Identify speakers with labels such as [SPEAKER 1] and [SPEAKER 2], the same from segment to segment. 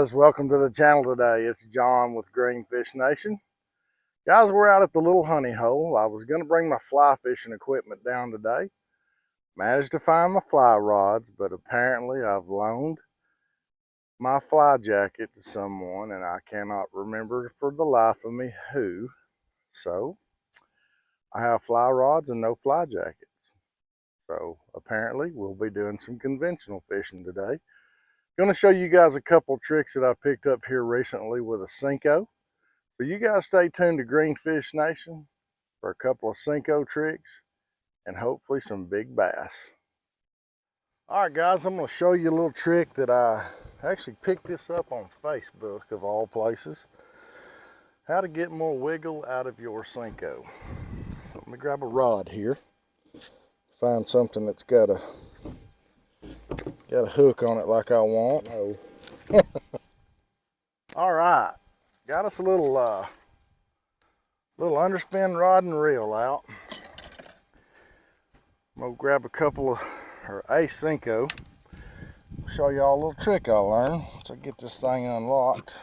[SPEAKER 1] guys, welcome to the channel today. It's John with Greenfish Nation. Guys, we're out at the little honey hole. I was going to bring my fly fishing equipment down today. Managed to find my fly rods, but apparently I've loaned my fly jacket to someone and I cannot remember for the life of me who. So, I have fly rods and no fly jackets. So, apparently we'll be doing some conventional fishing today. To show you guys a couple tricks that I picked up here recently with a Senko. So you guys stay tuned to Greenfish Nation for a couple of Senko tricks and hopefully some big bass. All right guys, I'm going to show you a little trick that I actually picked this up on Facebook of all places. How to get more wiggle out of your Senko. Let me grab a rod here. Find something that's got a Got a hook on it like I want. No. All right, got us a little uh, little underspin rod and reel out. I'm gonna grab a couple of or a Senko. Show y'all a little trick I learned I get this thing unlocked.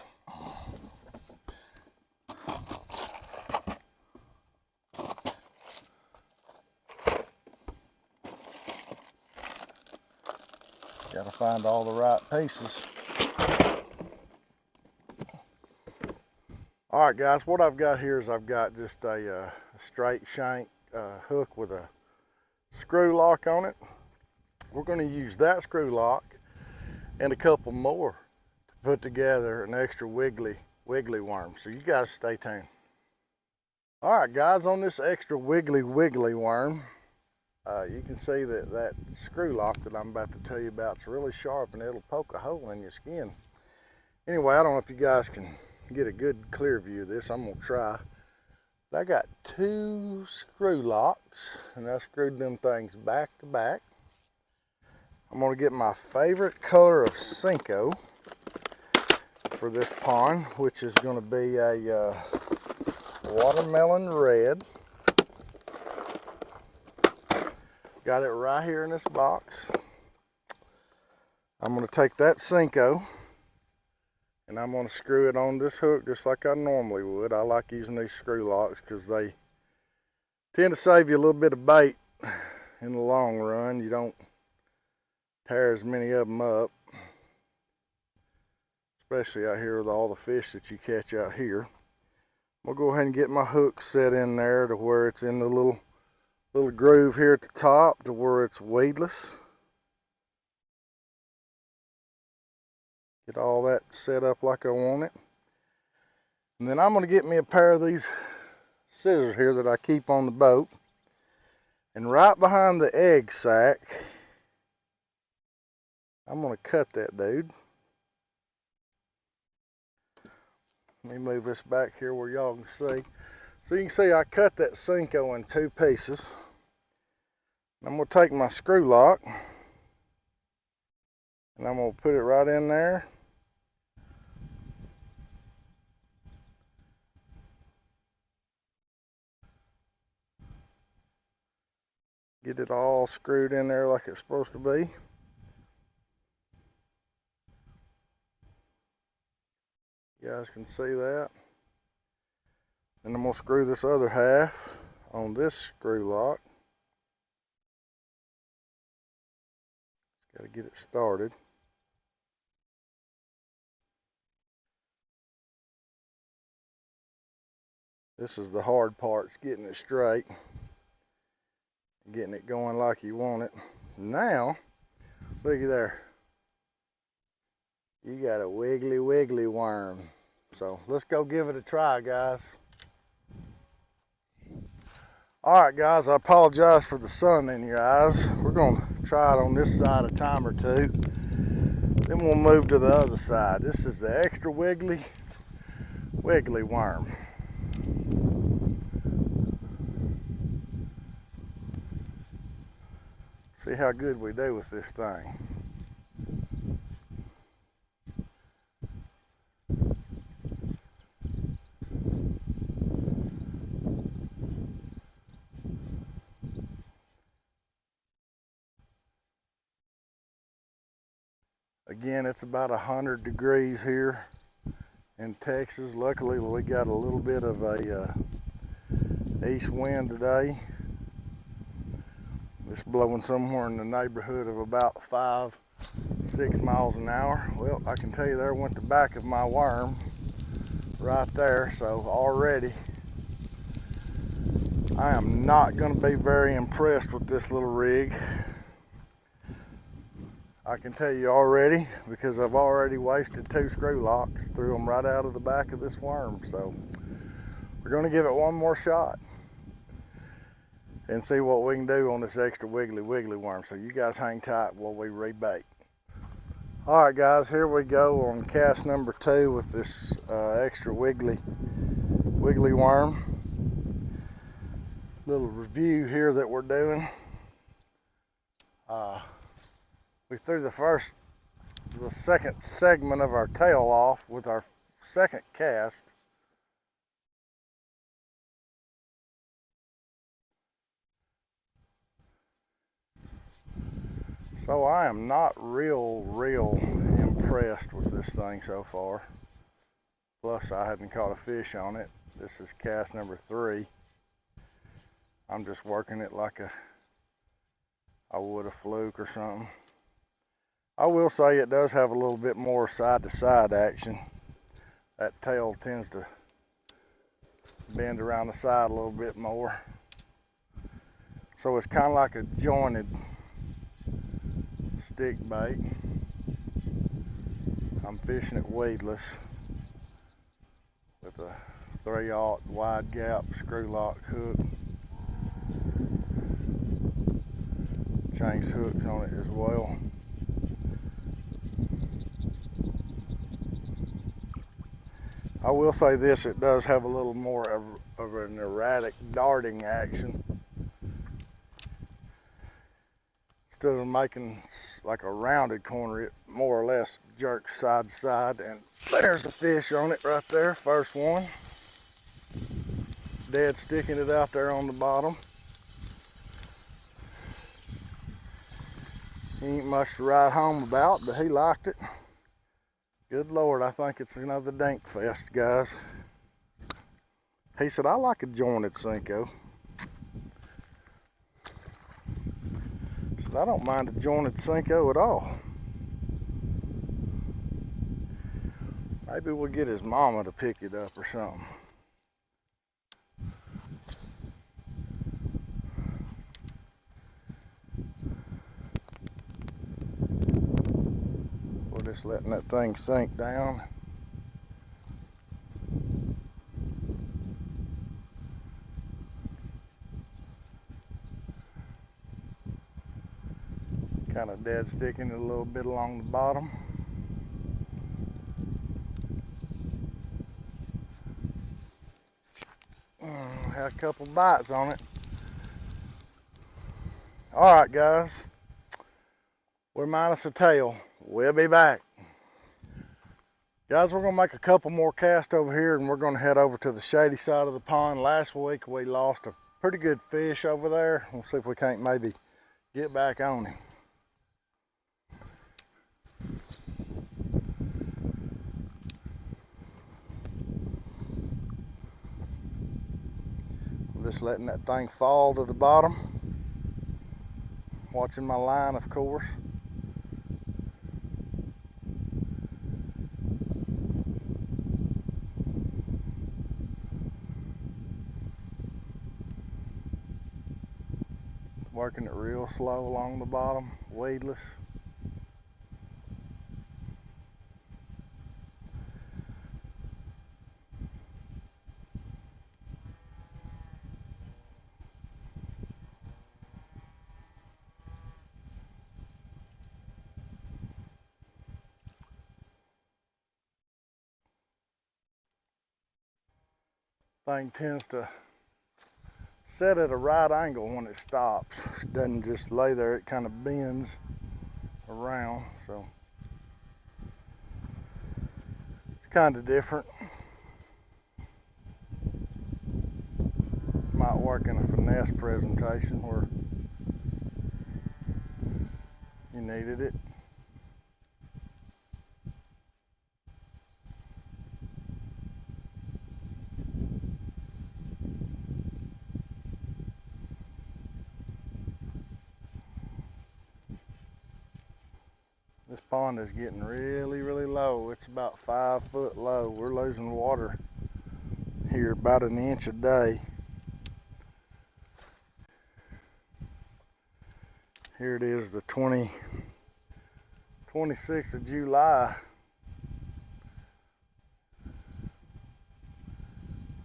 [SPEAKER 1] Got to find all the right pieces. All right, guys, what I've got here is I've got just a, uh, straight shank uh, hook with a screw lock on it. We're going to use that screw lock and a couple more to put together an extra wiggly, wiggly worm. So you guys stay tuned. All right, guys, on this extra wiggly, wiggly worm, uh, you can see that that screw lock that I'm about to tell you about is really sharp and it'll poke a hole in your skin. Anyway, I don't know if you guys can get a good clear view of this. I'm going to try. But I got two screw locks and I screwed them things back to back. I'm going to get my favorite color of Senko for this pond, which is going to be a uh, watermelon red. Got it right here in this box. I'm going to take that Senko and I'm going to screw it on this hook just like I normally would. I like using these screw locks because they tend to save you a little bit of bait in the long run. You don't tear as many of them up, especially out here with all the fish that you catch out here. I'll go ahead and get my hook set in there to where it's in the little little groove here at the top to where it's weedless. Get all that set up like I want it. And then I'm going to get me a pair of these scissors here that I keep on the boat. And right behind the egg sac, I'm going to cut that dude. Let me move this back here where y'all can see. So you can see I cut that Senko in two pieces. I'm going to take my screw lock and I'm going to put it right in there. Get it all screwed in there like it's supposed to be. You guys can see that. And I'm going to screw this other half on this screw lock. Got to get it started. This is the hard part, it's getting it straight. Getting it going like you want it. Now, look at there. You got a wiggly wiggly worm. So let's go give it a try, guys. All right, guys, I apologize for the sun in your eyes. We're gonna try it on this side a time or two. Then we'll move to the other side. This is the extra wiggly, wiggly worm. See how good we do with this thing. Again, it's about a hundred degrees here in Texas. Luckily, we got a little bit of a uh, east wind today. It's blowing somewhere in the neighborhood of about five, six miles an hour. Well, I can tell you there went the back of my worm right there. So already I am not going to be very impressed with this little rig. I can tell you already because I've already wasted two screw locks, threw them right out of the back of this worm. So we're going to give it one more shot and see what we can do on this extra wiggly wiggly worm. So you guys hang tight while we rebait. All right guys, here we go on cast number two with this uh, extra wiggly wiggly worm. Little review here that we're doing. Uh, we threw the first, the second segment of our tail off with our second cast. So I am not real, real impressed with this thing so far. Plus I hadn't caught a fish on it. This is cast number three. I'm just working it like a I would a fluke or something. I will say it does have a little bit more side to side action. That tail tends to bend around the side a little bit more. So it's kind of like a jointed stick bait. I'm fishing it weedless with a 3 aught wide gap screw lock hook. Changed hooks on it as well. I will say this, it does have a little more of, of an erratic darting action. Instead of making like a rounded corner, it more or less jerks side to side. And there's the fish on it right there, first one. Dead sticking it out there on the bottom. He ain't much to write home about, but he liked it. Good Lord, I think it's another dank fest, guys. He said, I like a jointed Senko. Said, I don't mind a jointed Senko at all. Maybe we'll get his mama to pick it up or something. Just letting that thing sink down. Kind of dead sticking a little bit along the bottom. Mm, had a couple bites on it. All right, guys. We're minus a tail. We'll be back. Guys, we're gonna make a couple more casts over here and we're gonna head over to the shady side of the pond. Last week we lost a pretty good fish over there. We'll see if we can't maybe get back on him. I'm just letting that thing fall to the bottom. Watching my line, of course. Working it real slow along the bottom, weedless. Thing tends to set at a right angle when it stops. It doesn't just lay there, it kind of bends around, so it's kind of different. Might work in a finesse presentation where you needed it. Pond is getting really, really low. It's about five foot low. We're losing water here about an inch a day. Here it is, the 20, 26th of July.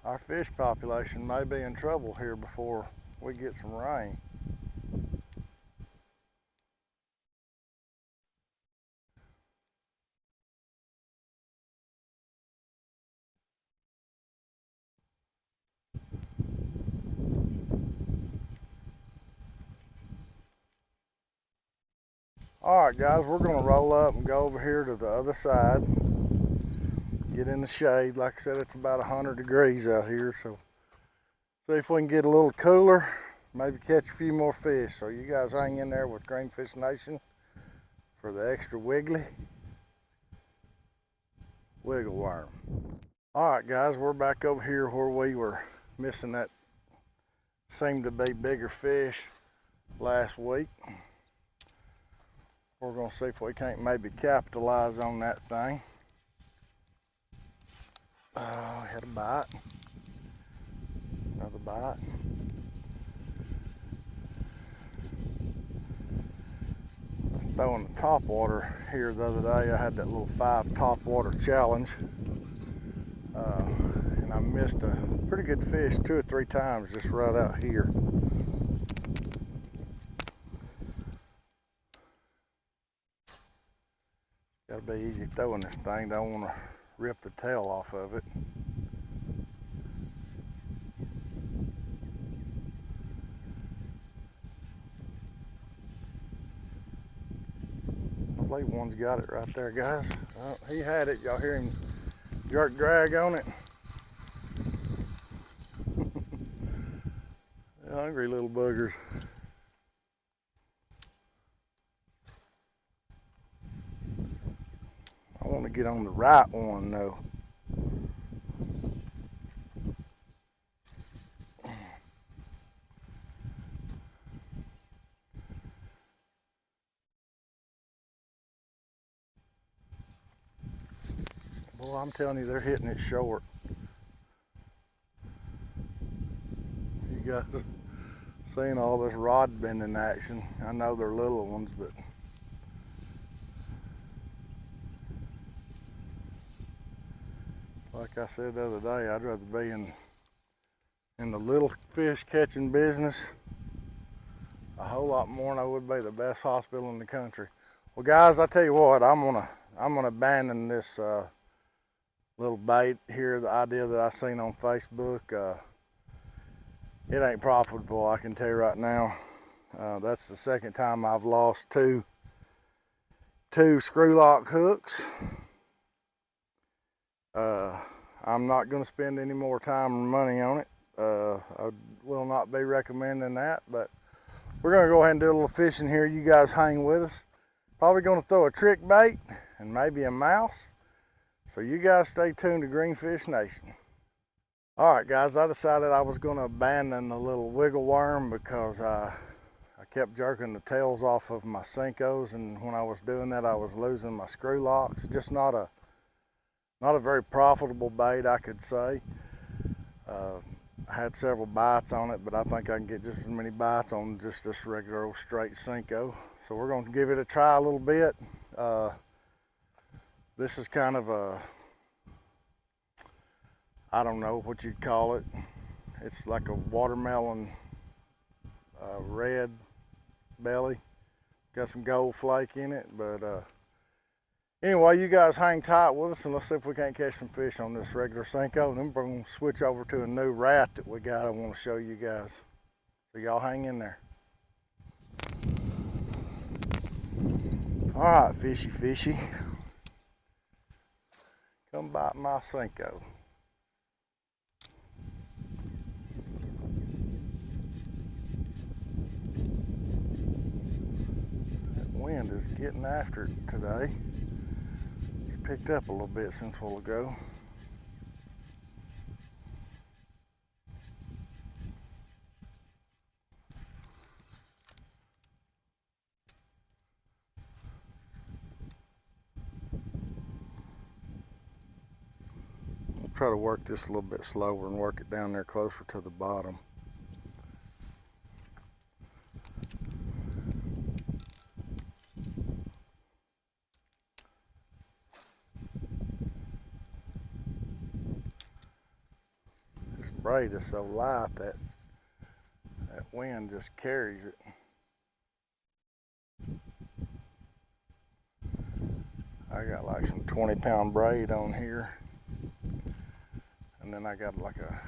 [SPEAKER 1] Our fish population may be in trouble here before we get some rain. All right, guys, we're gonna roll up and go over here to the other side. Get in the shade. Like I said, it's about 100 degrees out here, so see if we can get a little cooler, maybe catch a few more fish. So you guys hang in there with Greenfish Nation for the extra wiggly wiggle worm. All right, guys, we're back over here where we were missing that seemed to be bigger fish last week. We're gonna see if we can't maybe capitalize on that thing. Oh, had a bite. Another bite. I was throwing the top water here the other day. I had that little five top water challenge. Uh, and I missed a pretty good fish two or three times just right out here. Gotta be easy throwing this thing. Don't want to rip the tail off of it. I believe one's got it right there, guys. Oh, he had it. Y'all hear him jerk drag on it? hungry little buggers. want to get on the right one though. Well, I'm telling you, they're hitting it short. You guys seen all this rod bending action. I know they're little ones, but like I said the other day, I'd rather be in in the little fish catching business a whole lot more than I would be the best hospital in the country. Well, guys, I tell you what, I'm gonna I'm gonna abandon this uh, little bait here. The idea that I seen on Facebook, uh, it ain't profitable. I can tell you right now. Uh, that's the second time I've lost two two screw lock hooks. Uh, I'm not going to spend any more time and money on it. Uh, I will not be recommending that, but we're going to go ahead and do a little fishing here. You guys hang with us. Probably going to throw a trick bait and maybe a mouse. So you guys stay tuned to Greenfish Nation. All right, guys, I decided I was going to abandon the little wiggle worm because I, I kept jerking the tails off of my Senkos, and when I was doing that, I was losing my screw locks. Just not a not a very profitable bait, I could say. Uh, I had several bites on it, but I think I can get just as many bites on just this regular old straight Senko. So we're going to give it a try a little bit. Uh, this is kind of a, I don't know what you'd call it. It's like a watermelon uh, red belly. Got some gold flake in it, but uh, Anyway, you guys hang tight with us and let's see if we can't catch some fish on this regular Senko. Then we're gonna switch over to a new rat that we got I wanna show you guys. So y'all hang in there. All right, fishy fishy. Come bite my Senko. That wind is getting after it today picked up a little bit since a while ago. I'll try to work this a little bit slower and work it down there closer to the bottom. Braid is so light that that wind just carries it. I got like some 20 pound braid on here. And then I got like a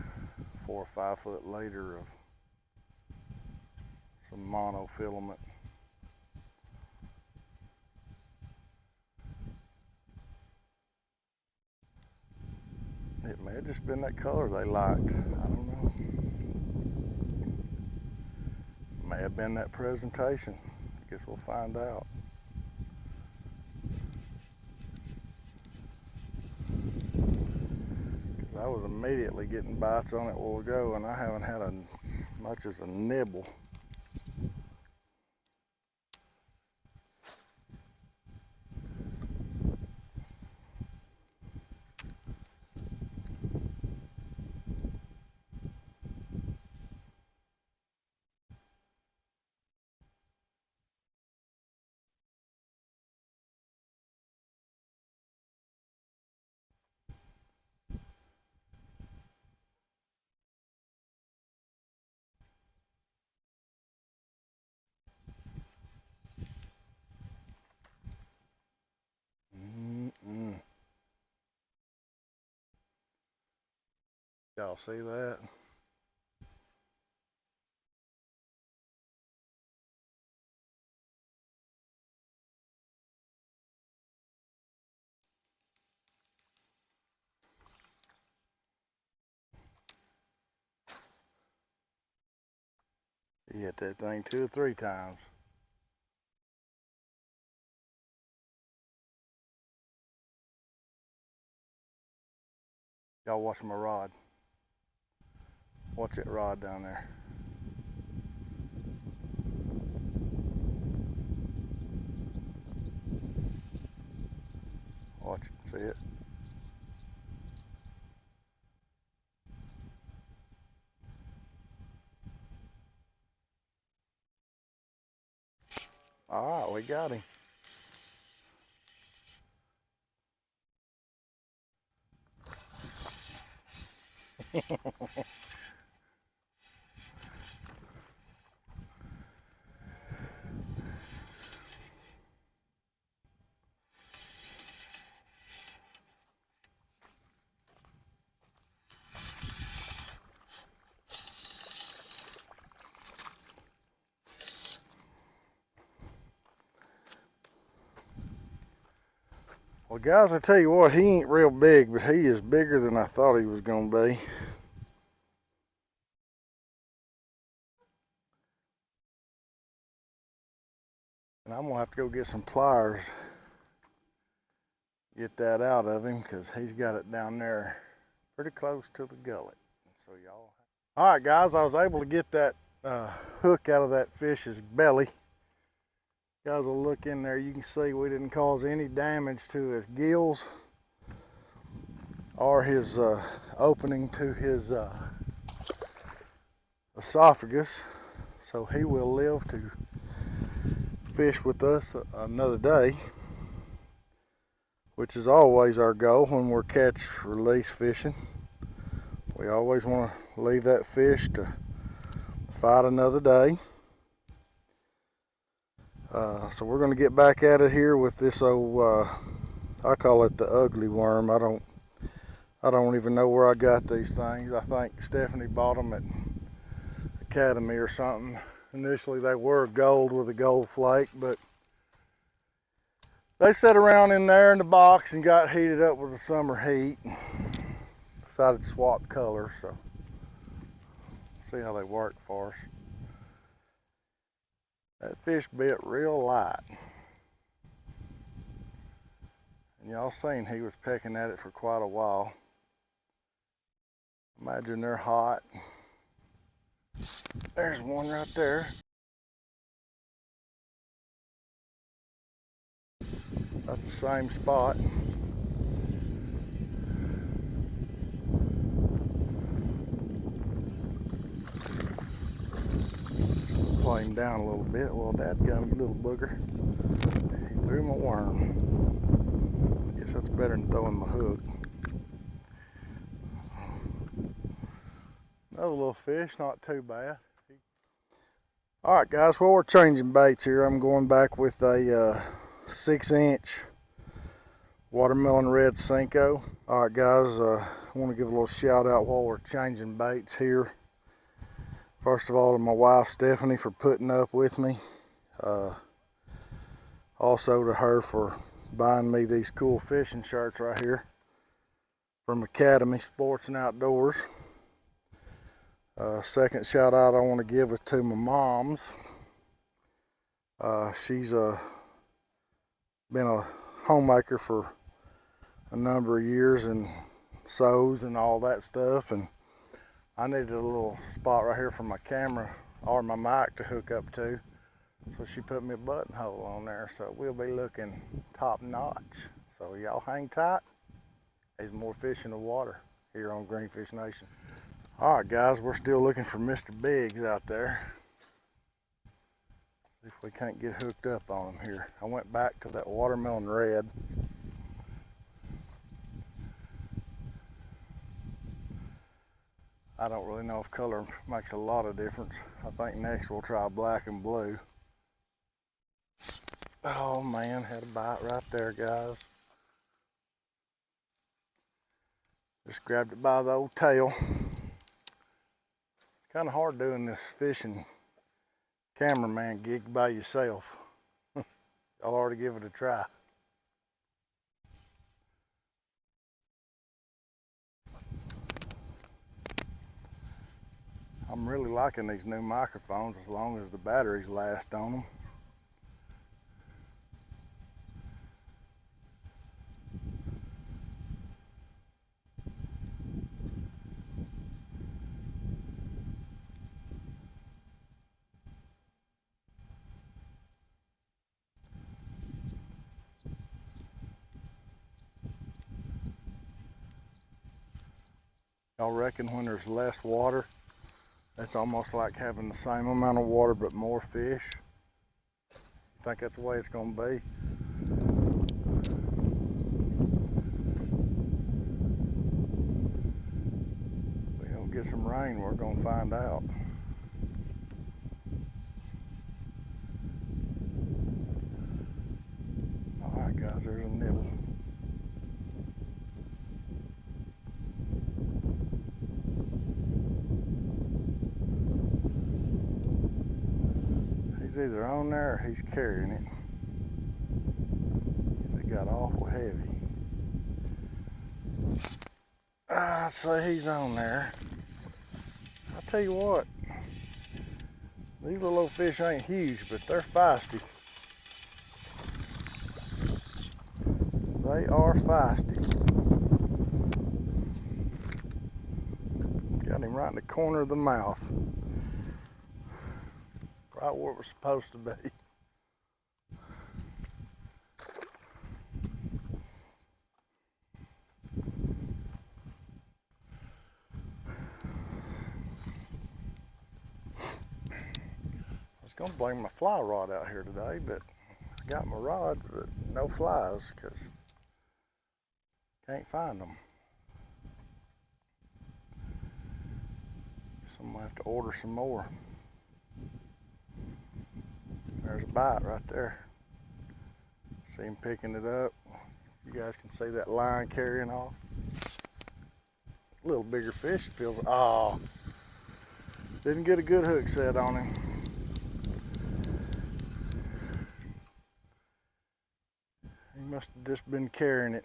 [SPEAKER 1] four or five foot leader of some monofilament. It may have just been that color they liked. I don't know. May have been that presentation. I guess we'll find out. I was immediately getting bites on it while ago and I haven't had a, much as a nibble. Y'all see that? He hit that thing two or three times. Y'all watch my rod. Watch that rod down there. Watch it, see it? All right, we got him. Well, guys, I tell you what, he ain't real big, but he is bigger than I thought he was going to be. And I'm going to have to go get some pliers, get that out of him, because he's got it down there pretty close to the gullet. So y'all. All right, guys, I was able to get that uh, hook out of that fish's belly guys will look in there. You can see we didn't cause any damage to his gills or his uh, opening to his uh, esophagus. So he will live to fish with us another day which is always our goal when we're catch release fishing. We always want to leave that fish to fight another day uh, so we're going to get back at it here with this old, uh, I call it the ugly worm. I don't, I don't even know where I got these things. I think Stephanie bought them at Academy or something. Initially they were gold with a gold flake, but they sat around in there in the box and got heated up with the summer heat. Decided to swap colors, so see how they work for us. That fish bit real light. And y'all seen he was pecking at it for quite a while. Imagine they're hot. There's one right there. At the same spot. Play him down a little bit. Well, Dad's got a little booger. He threw my worm. I guess that's better than throwing my hook. Another little fish, not too bad. All right, guys, well, we're changing baits here. I'm going back with a uh, six inch watermelon red Senko. All right, guys, uh, I want to give a little shout out while we're changing baits here. First of all, to my wife, Stephanie, for putting up with me. Uh, also to her for buying me these cool fishing shirts right here from Academy Sports and Outdoors. Uh, second shout out I want to give is to my mom's. Uh, she's uh, been a homemaker for a number of years and sews and all that stuff. And I needed a little spot right here for my camera or my mic to hook up to. So she put me a buttonhole on there. So we'll be looking top notch. So y'all hang tight. There's more fish in the water here on Greenfish Nation. All right, guys, we're still looking for Mr. Biggs out there. See if we can't get hooked up on him here. I went back to that watermelon red. I don't really know if color makes a lot of difference. I think next we'll try black and blue. Oh man, had a bite right there, guys. Just grabbed it by the old tail kind of hard doing this fishing cameraman gig by yourself. I'll already give it a try. I'm really liking these new microphones as long as the batteries last on them. I reckon when there's less water, it's almost like having the same amount of water but more fish. I think that's the way it's going to be. We don't get some rain, we're going to find out. All right, guys, there's a nibble. He's either on there or he's carrying it. It got awful heavy. Ah, I'd say he's on there. I'll tell you what, these little old fish ain't huge, but they're feisty. They are feisty. Got him right in the corner of the mouth where it was supposed to be. I was gonna bring my fly rod out here today, but I got my rod, but no flies because can't find them. So I'm gonna have to order some more. There's a bite right there. See him picking it up. You guys can see that line carrying off. A little bigger fish, it feels, oh. Didn't get a good hook set on him. He must have just been carrying it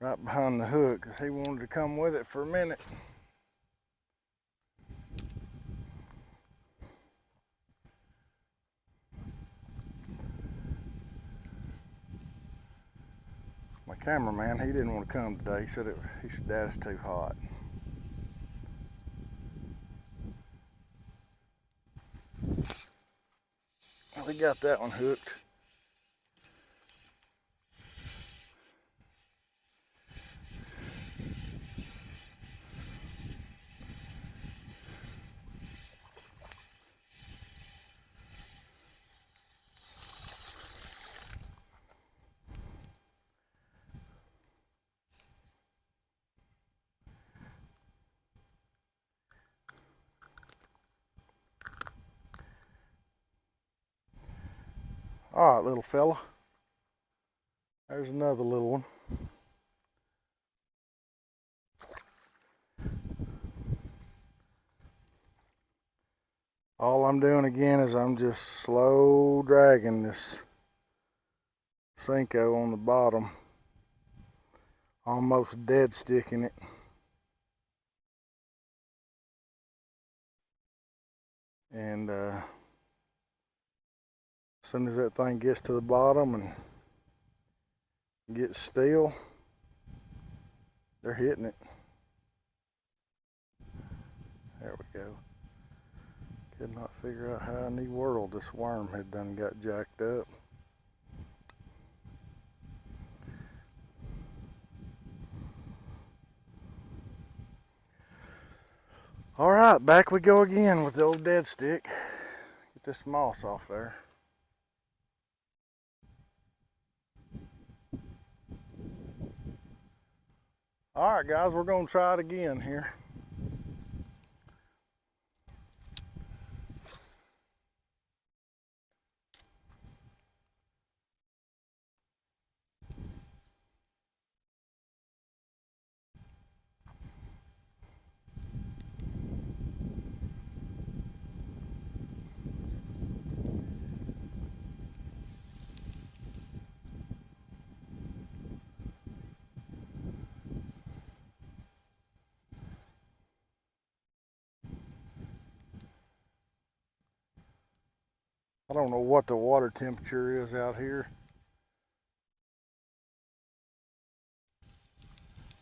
[SPEAKER 1] right behind the hook because he wanted to come with it for a minute. Cameraman, he didn't want to come today. He said it, he said that is too hot. He got that one hooked. Little fella. There's another little one. All I'm doing again is I'm just slow dragging this Senko on the bottom, almost dead sticking it. And uh, soon as that thing gets to the bottom and gets still, they're hitting it. There we go. Could not figure out how in the world this worm had done got jacked up. All right, back we go again with the old dead stick. Get this moss off there. All right, guys, we're gonna try it again here. I don't know what the water temperature is out here.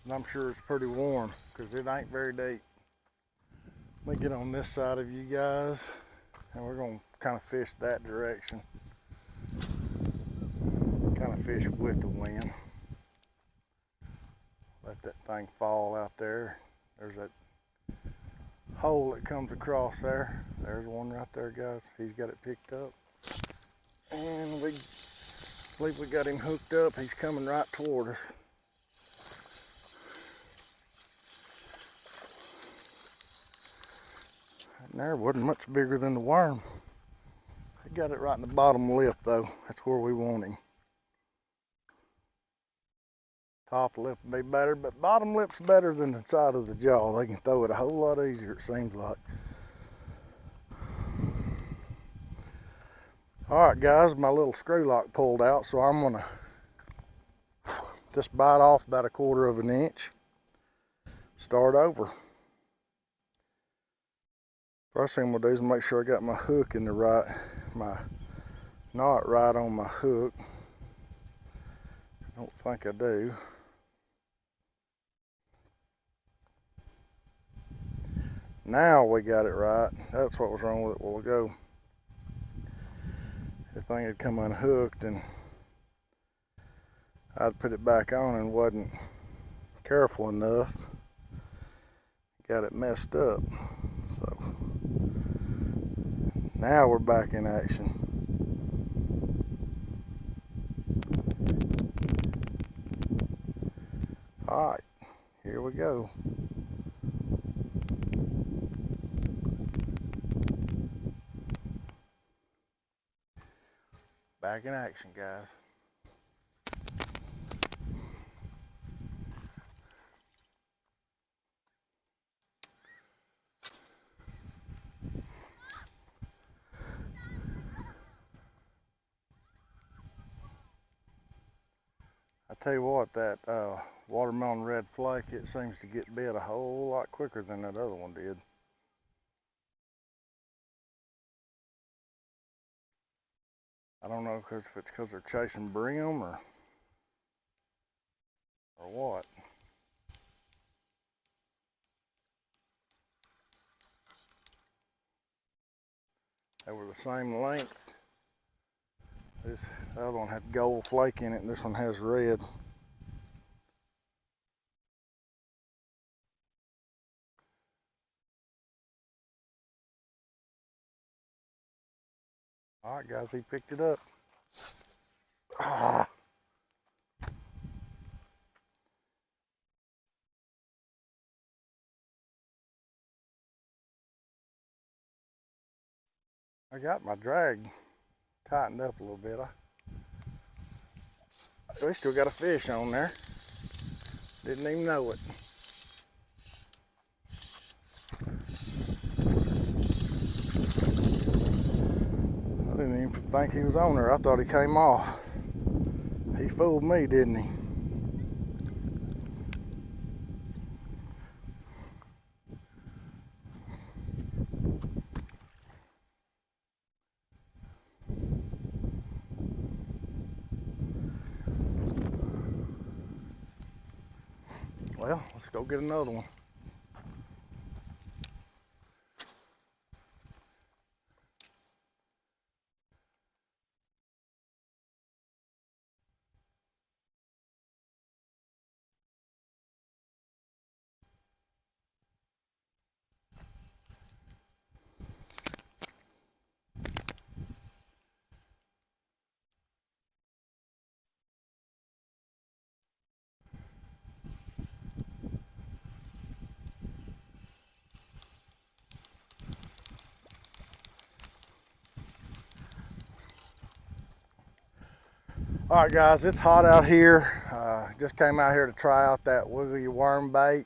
[SPEAKER 1] And I'm sure it's pretty warm because it ain't very deep. Let me get on this side of you guys and we're going to kind of fish that direction. Kind of fish with the wind. Let that thing fall out there. There's that hole that comes across there. There's one right there, guys. He's got it picked up. And we believe we got him hooked up. He's coming right toward us. And there wasn't much bigger than the worm. He got it right in the bottom lip though. That's where we want him. Top lip would be better, but bottom lip's better than the side of the jaw. They can throw it a whole lot easier, it seems like. All right, guys, my little screw lock pulled out, so I'm gonna just bite off about a quarter of an inch. Start over. First thing I'm gonna do is make sure I got my hook in the right, my knot right on my hook. I don't think I do. Now we got it right. That's what was wrong with it a while ago. The thing had come unhooked and I'd put it back on and wasn't careful enough. Got it messed up. So now we're back in action. All right, here we go. Back in action, guys. I tell you what, that uh, watermelon red flake, it seems to get bit a whole lot quicker than that other one did. I don't know if it's because they're chasing brim or or what. They were the same length. This the other one had gold flake in it and this one has red. Right, guys, he picked it up. Ah. I got my drag tightened up a little bit. I We still got a fish on there. Didn't even know it. Didn't even think he was on there. I thought he came off. He fooled me, didn't he? Well, let's go get another one. All right, guys, it's hot out here. Uh, just came out here to try out that wiggly worm bait.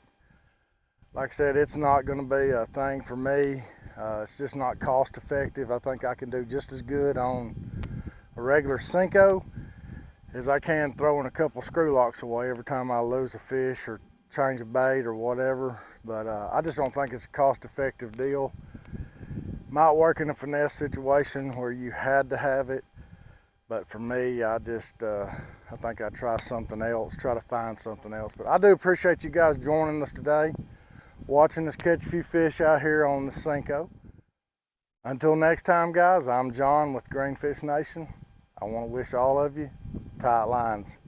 [SPEAKER 1] Like I said, it's not gonna be a thing for me. Uh, it's just not cost effective. I think I can do just as good on a regular Senko as I can throwing a couple screw locks away every time I lose a fish or change a bait or whatever. But uh, I just don't think it's a cost effective deal. Might work in a finesse situation where you had to have it but for me, I just, uh, I think I'd try something else, try to find something else. But I do appreciate you guys joining us today, watching us catch a few fish out here on the Senko. Until next time, guys, I'm John with Greenfish Nation. I want to wish all of you tight lines.